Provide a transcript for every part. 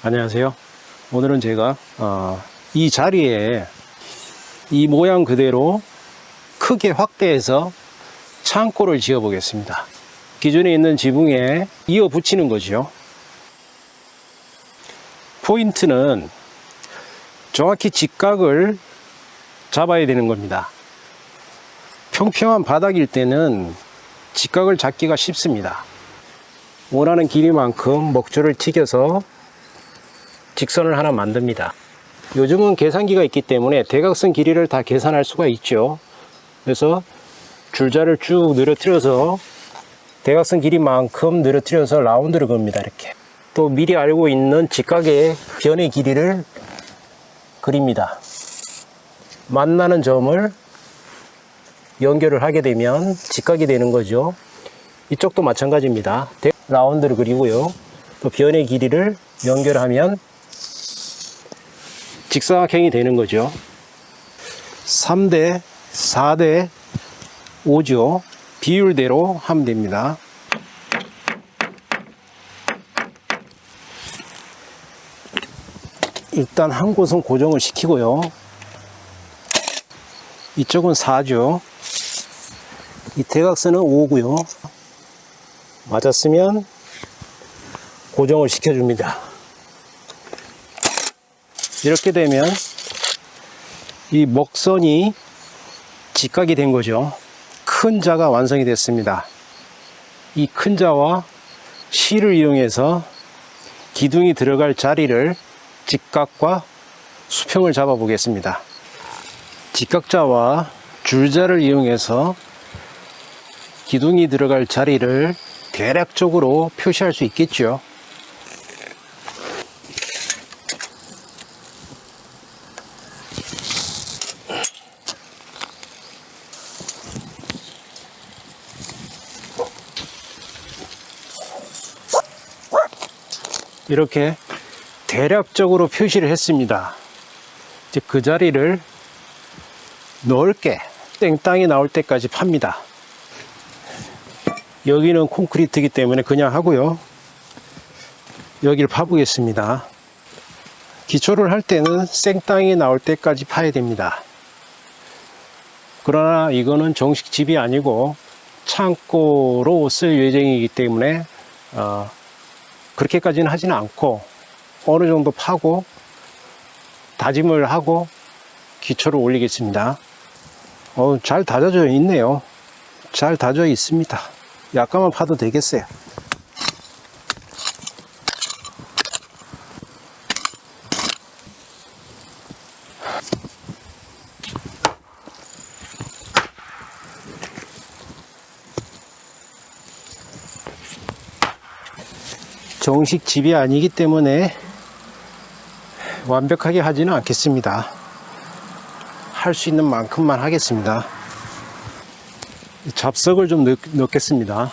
안녕하세요. 오늘은 제가 어, 이 자리에 이 모양 그대로 크게 확대해서 창고를 지어 보겠습니다. 기존에 있는 지붕에 이어 붙이는 거죠. 포인트는 정확히 직각을 잡아야 되는 겁니다. 평평한 바닥일 때는 직각을 잡기가 쉽습니다. 원하는 길이만큼 목줄을 튀겨서 직선을 하나 만듭니다. 요즘은 계산기가 있기 때문에 대각선 길이를 다 계산할 수가 있죠. 그래서 줄자를 쭉 늘어뜨려서 대각선 길이만큼 늘어뜨려서 라운드를 겁니다. 이렇게. 또 미리 알고 있는 직각의 변의 길이를 그립니다. 만나는 점을 연결을 하게 되면 직각이 되는 거죠. 이쪽도 마찬가지입니다. 라운드를 그리고요. 또 변의 길이를 연결하면 직사각형이 되는 거죠. 3대, 4대, 5죠. 비율대로 하면 됩니다. 일단 한 곳은 고정을 시키고요. 이쪽은 4죠. 이 대각선은 5고요. 맞았으면 고정을 시켜줍니다. 이렇게 되면 이 목선이 직각이 된 거죠. 큰 자가 완성이 됐습니다. 이 큰 자와 실을 이용해서 기둥이 들어갈 자리를 직각과 수평을 잡아 보겠습니다. 직각자와 줄자를 이용해서 기둥이 들어갈 자리를 대략적으로 표시할 수 있겠죠. 이렇게 대략적으로 표시를 했습니다. 이제 그 자리를 넓게 땡땅이 나올 때까지 팝니다. 여기는 콘크리트이기 때문에 그냥 하고요. 여기를 파보겠습니다. 기초를 할 때는 생땅이 나올 때까지 파야 됩니다. 그러나 이거는 정식 집이 아니고 창고로 쓸 예정이기 때문에 어, 그렇게까지는 하지는 않고 어느 정도 파고 다짐을 하고 기초를 올리겠습니다. 어, 잘 다져져 있네요. 잘 다져 있습니다. 약간만 파도 되겠어요. 정식 집이 아니기 때문에 완벽하게 하지는 않겠습니다. 할 수 있는 만큼만 하겠습니다. 잡석을 좀 넣, 넣겠습니다.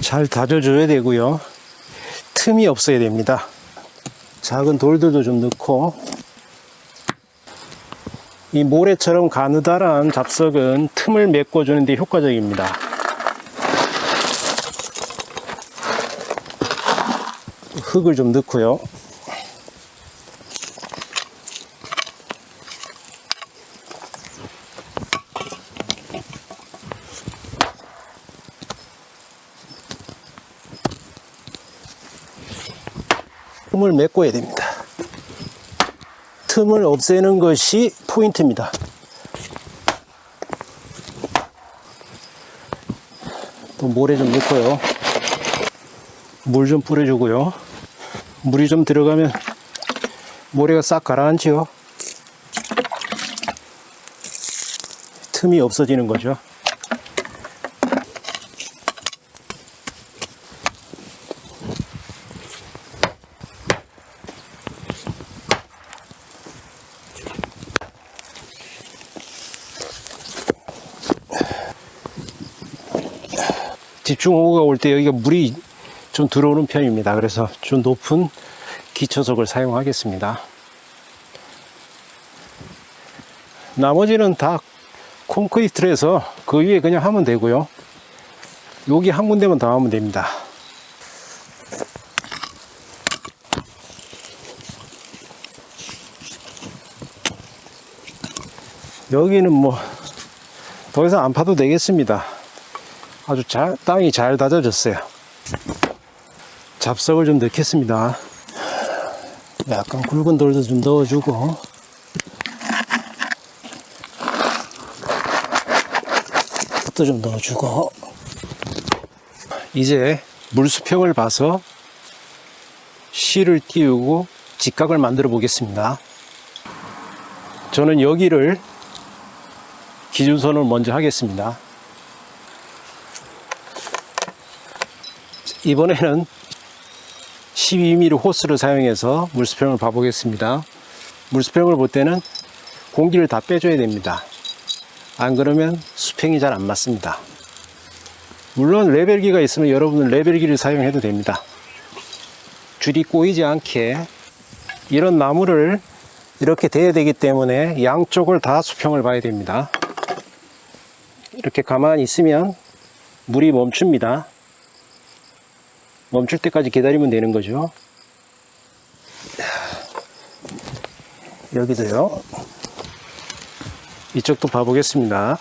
잘 다져줘야 되고요. 틈이 없어야 됩니다. 작은 돌들도 좀 넣고 이 모래처럼 가느다란 잡석은 틈을 메꿔주는데 효과적입니다. 흙을 좀 넣고요. 틈을 메꿔야 됩니다. 틈을 없애는 것이 포인트입니다. 또 모래 좀 넣고요. 물 좀 뿌려주고요. 물이 좀 들어가면 모래가 싹 가라앉지요. 틈이 없어지는 거죠. 집중호우가 올 때 여기가 물이 좀 들어오는 편입니다. 그래서 좀 높은 기초석을 사용하겠습니다. 나머지는 다 콘크리트에서 그 위에 그냥 하면 되고요. 여기 한 군데만 더 하면 됩니다. 여기는 뭐 더 이상 안 파도 되겠습니다. 아주 잘 땅이 잘 다져졌어요. 잡석을 좀 넣겠습니다. 약간 굵은 돌도 좀 넣어주고 또좀 넣어주고 이제 물수평을 봐서 실을 띄우고 직각을 만들어 보겠습니다. 저는 여기를 기준선을 먼저 하겠습니다. 이번에는 12mm 호스를 사용해서 물수평을 봐보겠습니다. 물수평을 볼 때는 공기를 다 빼줘야 됩니다. 안 그러면 수평이 잘 안 맞습니다. 물론 레벨기가 있으면 여러분은 레벨기를 사용해도 됩니다. 줄이 꼬이지 않게 이런 나무를 이렇게 대야 되기 때문에 양쪽을 다 수평을 봐야 됩니다. 이렇게 가만히 있으면 물이 멈춥니다. 멈출 때까지 기다리면 되는 거죠. 여기도요. 이쪽도 봐보겠습니다.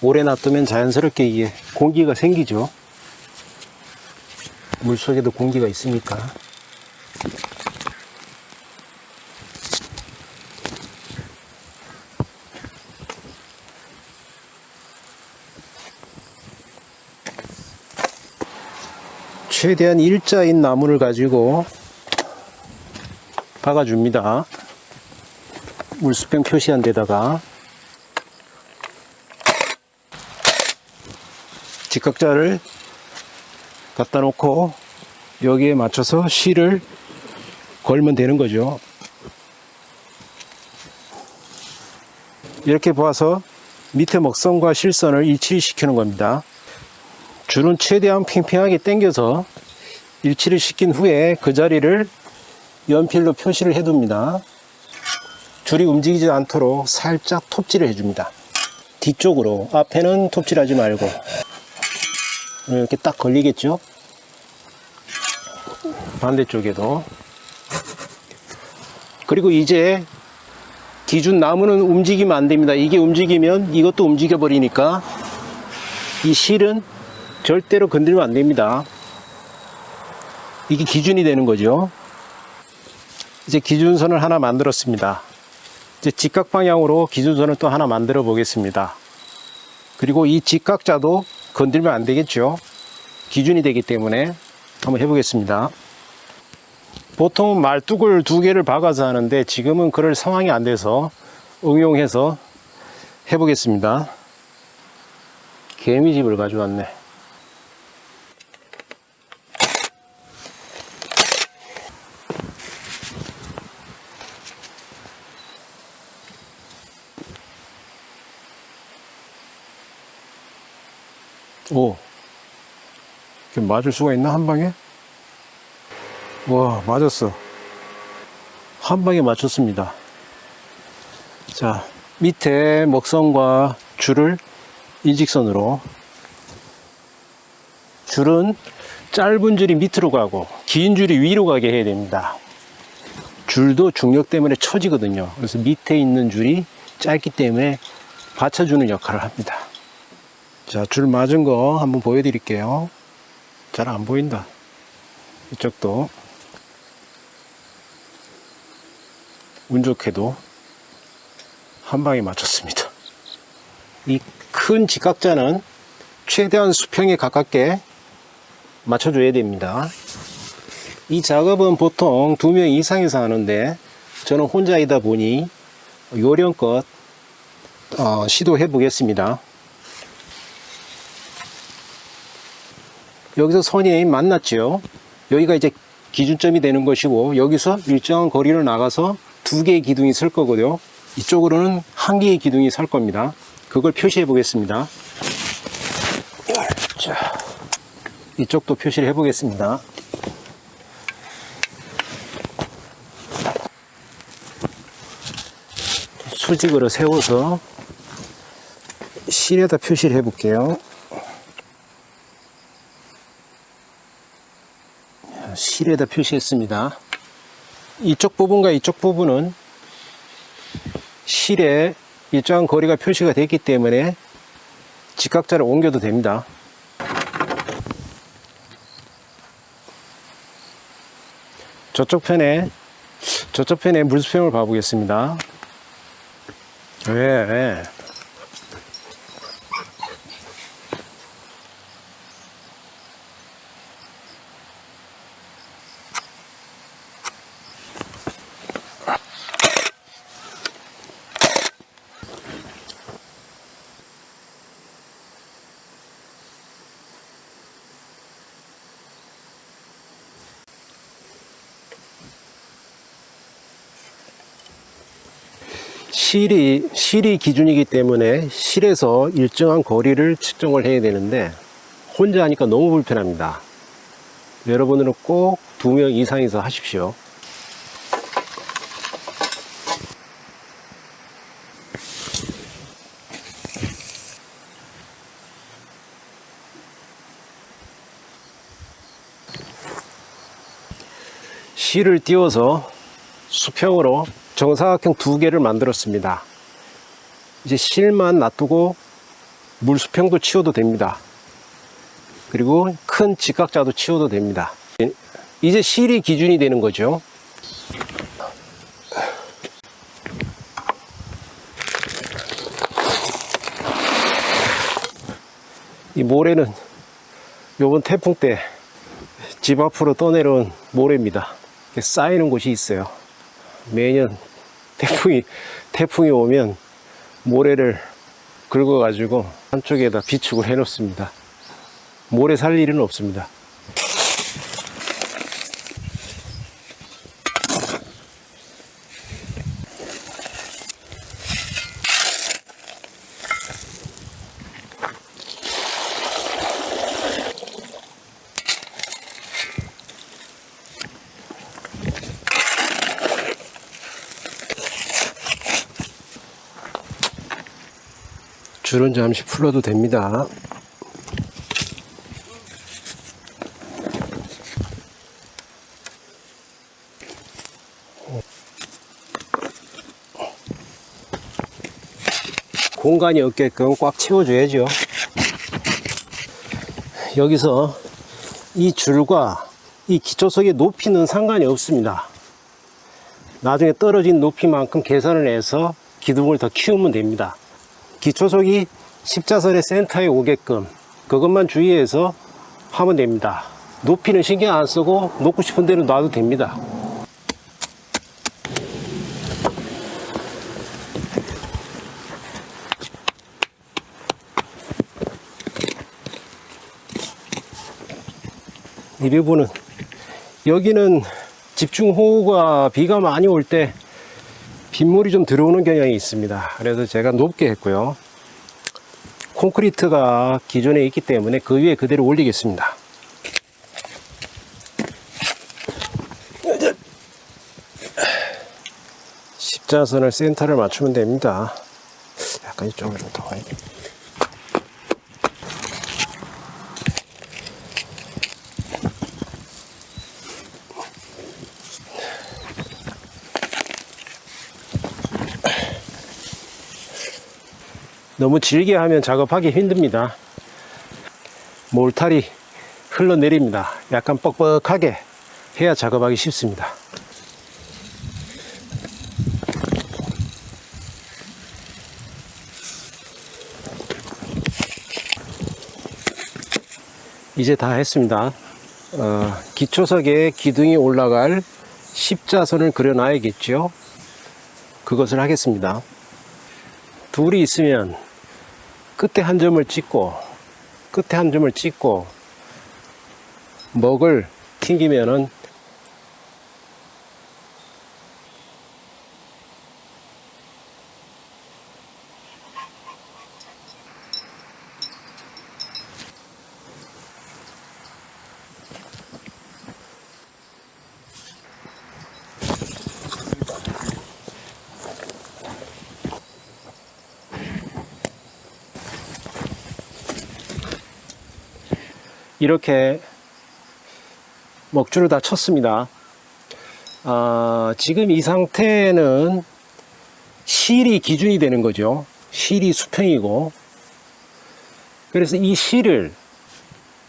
오래 놔두면 자연스럽게 이게 공기가 생기죠. 물 속에도 공기가 있으니까. 최대한 일자인 나무를 가지고 박아줍니다. 물수평 표시한 데다가 직각자를 갖다 놓고 여기에 맞춰서 실을 걸면 되는 거죠. 이렇게 봐서 밑에 먹선과 실선을 일치를 시키는 겁니다. 줄은 최대한 팽팽하게 당겨서 일치를 시킨 후에 그 자리를 연필로 표시를 해둡니다. 줄이 움직이지 않도록 살짝 톱질을 해줍니다. 뒤쪽으로 앞에는 톱질하지 말고 이렇게 딱 걸리겠죠? 반대쪽에도 그리고 이제 기준 나무는 움직이면 안 됩니다. 이게 움직이면 이것도 움직여 버리니까 이 실은 절대로 건들면 안 됩니다. 이게 기준이 되는 거죠. 이제 기준선을 하나 만들었습니다. 이제 직각 방향으로 기준선을 또 하나 만들어 보겠습니다. 그리고 이 직각자도 건들면 안 되겠죠. 기준이 되기 때문에 한번 해보겠습니다. 보통 말뚝을 두 개를 박아서 하는데 지금은 그럴 상황이 안 돼서 응용해서 해보겠습니다. 개미집을 가져왔네. 오, 이렇게 맞을 수가 있나 한 방에? 와, 맞았어. 한 방에 맞췄습니다. 자, 밑에 먹선과 줄을 일직선으로 줄은 짧은 줄이 밑으로 가고 긴 줄이 위로 가게 해야 됩니다. 줄도 중력 때문에 처지거든요. 그래서 밑에 있는 줄이 짧기 때문에 받쳐주는 역할을 합니다. 자, 줄 맞은 거 한번 보여드릴게요. 잘 안 보인다. 이쪽도. 운 좋게도 한 방에 맞췄습니다. 이 큰 직각자는 최대한 수평에 가깝게 맞춰줘야 됩니다. 이 작업은 보통 두 명 이상에서 하는데 저는 혼자이다 보니 요령껏 어, 시도해 보겠습니다. 여기서 선이 만났죠. 여기가 이제 기준점이 되는 것이고 여기서 일정한 거리를 나가서 두 개의 기둥이 설 거고요. 이쪽으로는 한 개의 기둥이 설 겁니다. 그걸 표시해 보겠습니다. 자, 이쪽도 표시를 해 보겠습니다. 수직으로 세워서 실에다 표시를 해 볼게요. 실에다 표시했습니다. 이쪽 부분과 이쪽 부분은 실에 일정한 거리가 표시가 됐기 때문에 직각자를 옮겨도 됩니다. 저쪽 편에 저쪽 편에 물수평을 봐보겠습니다. 왜? 왜? 실이 실이 기준이기 때문에 실에서 일정한 거리를 측정을 해야 되는데 혼자 하니까 너무 불편합니다. 여러분들은 꼭두 명 이상이서 하십시오. 실을 띄워서 수평으로 정사각형 두 개를 만들었습니다. 이제 실만 놔두고 물수평도 치워도 됩니다. 그리고 큰 직각자도 치워도 됩니다. 이제 실이 기준이 되는 거죠. 이 모래는 요번 태풍 때 집 앞으로 떠내려온 모래입니다. 쌓이는 곳이 있어요. 매년 태풍이 태풍이 오면 모래를 긁어 가지고 한쪽에다 비축을 해 놓습니다. 모래 살 일은 없습니다. 줄은 잠시 풀어도 됩니다. 공간이 없게끔 꽉 채워줘야죠. 여기서 이 줄과 이 기초석의 높이는 상관이 없습니다. 나중에 떨어진 높이만큼 계산을 해서 기둥을 더 키우면 됩니다. 기초석이 십자선의 센터에 오게끔 그것만 주의해서 하면 됩니다. 높이는 신경 안 쓰고 놓고 싶은 대로 놔도 됩니다. 이 부분은 여기는 집중호우가 비가 많이 올때 빗물이 좀 들어오는 경향이 있습니다. 그래서 제가 높게 했고요. 콘크리트가 기존에 있기 때문에 그 위에 그대로 올리겠습니다. 십자선을 센터를 맞추면 됩니다. 약간 이쪽으로 좀 더. 너무 질게 하면 작업하기 힘듭니다. 몰탈이 흘러내립니다. 약간 뻑뻑하게 해야 작업하기 쉽습니다. 이제 다 했습니다. 어, 기초석에 기둥이 올라갈 십자선을 그려놔야겠죠. 그것을 하겠습니다. 둘이 있으면 끝에 한 점을 찍고 끝에 한 점을 찍고 먹을 튕기면은 이렇게 먹줄을 다 쳤습니다. 아, 지금 이 상태는 실이 기준이 되는 거죠. 실이 수평이고. 그래서 이 실을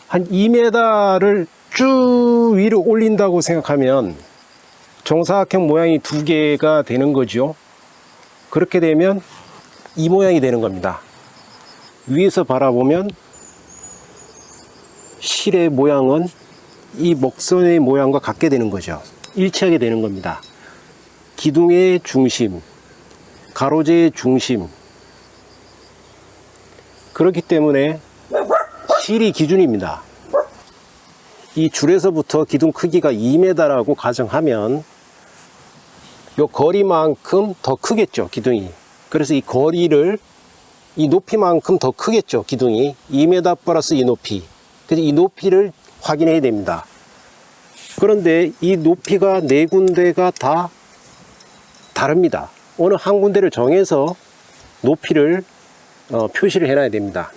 한 2m를 쭉 위로 올린다고 생각하면 정사각형 모양이 두 개가 되는 거죠. 그렇게 되면 이 모양이 되는 겁니다. 위에서 바라보면 실의 모양은 이 목선의 모양과 같게 되는 거죠. 일치하게 되는 겁니다. 기둥의 중심, 가로재의 중심. 그렇기 때문에 실이 기준입니다. 이 줄에서부터 기둥 크기가 2m라고 가정하면 요 거리만큼 더 크겠죠, 기둥이. 그래서 이 거리를 이 높이만큼 더 크겠죠, 기둥이. 2m 플러스 이 높이. 그래서 이 높이를 확인해야 됩니다. 그런데 이 높이가 네 군데가 다 다릅니다. 어느 한 군데를 정해서 높이를 어, 표시를 해놔야 됩니다.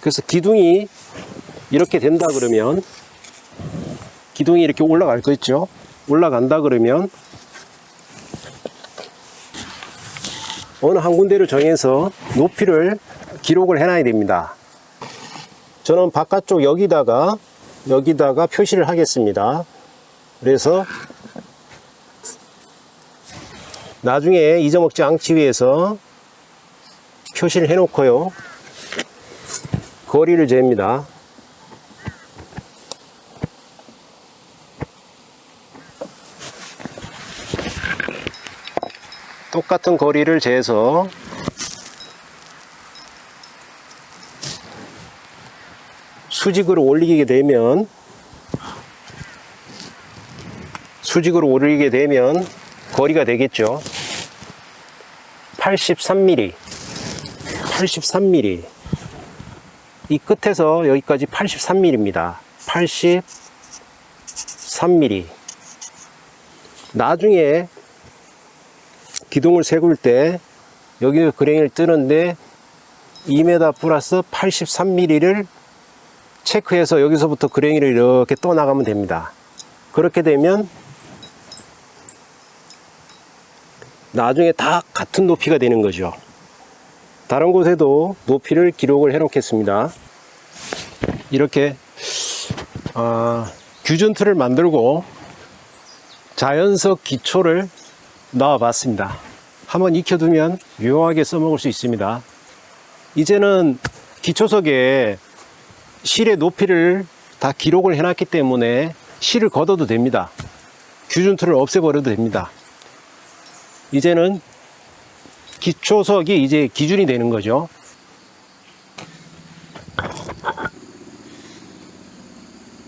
그래서 기둥이 이렇게 된다 그러면 기둥이 이렇게 올라갈 거 있죠? 올라간다 그러면 어느 한 군데를 정해서 높이를 기록을 해놔야 됩니다. 저는 바깥쪽 여기다가 여기다가 표시를 하겠습니다. 그래서 나중에 잊어먹지 않기 위해서 표시를 해 놓고요. 거리를 잽니다. 똑같은 거리를 재서 수직으로 올리게 되면 수직으로 올리게 되면 거리가 되겠죠? 83mm 83mm 이 끝에서 여기까지 83mm입니다. 83mm 나중에 기둥을 세울 때 여기 그랭이를 뜨는데 2m 플러스 83mm를 체크해서 여기서부터 그랭이를 이렇게 떠 나가면 됩니다. 그렇게 되면 나중에 다 같은 높이가 되는 거죠. 다른 곳에도 높이를 기록을 해 놓겠습니다. 이렇게 어, 규준 틀을 만들고 자연석 기초를 넣어 봤습니다. 한번 익혀두면 유용하게 써먹을 수 있습니다. 이제는 기초석에 실의 높이를 다 기록을 해놨기 때문에 실을 걷어도 됩니다. 규준틀을 없애버려도 됩니다. 이제는 기초석이 이제 기준이 되는 거죠.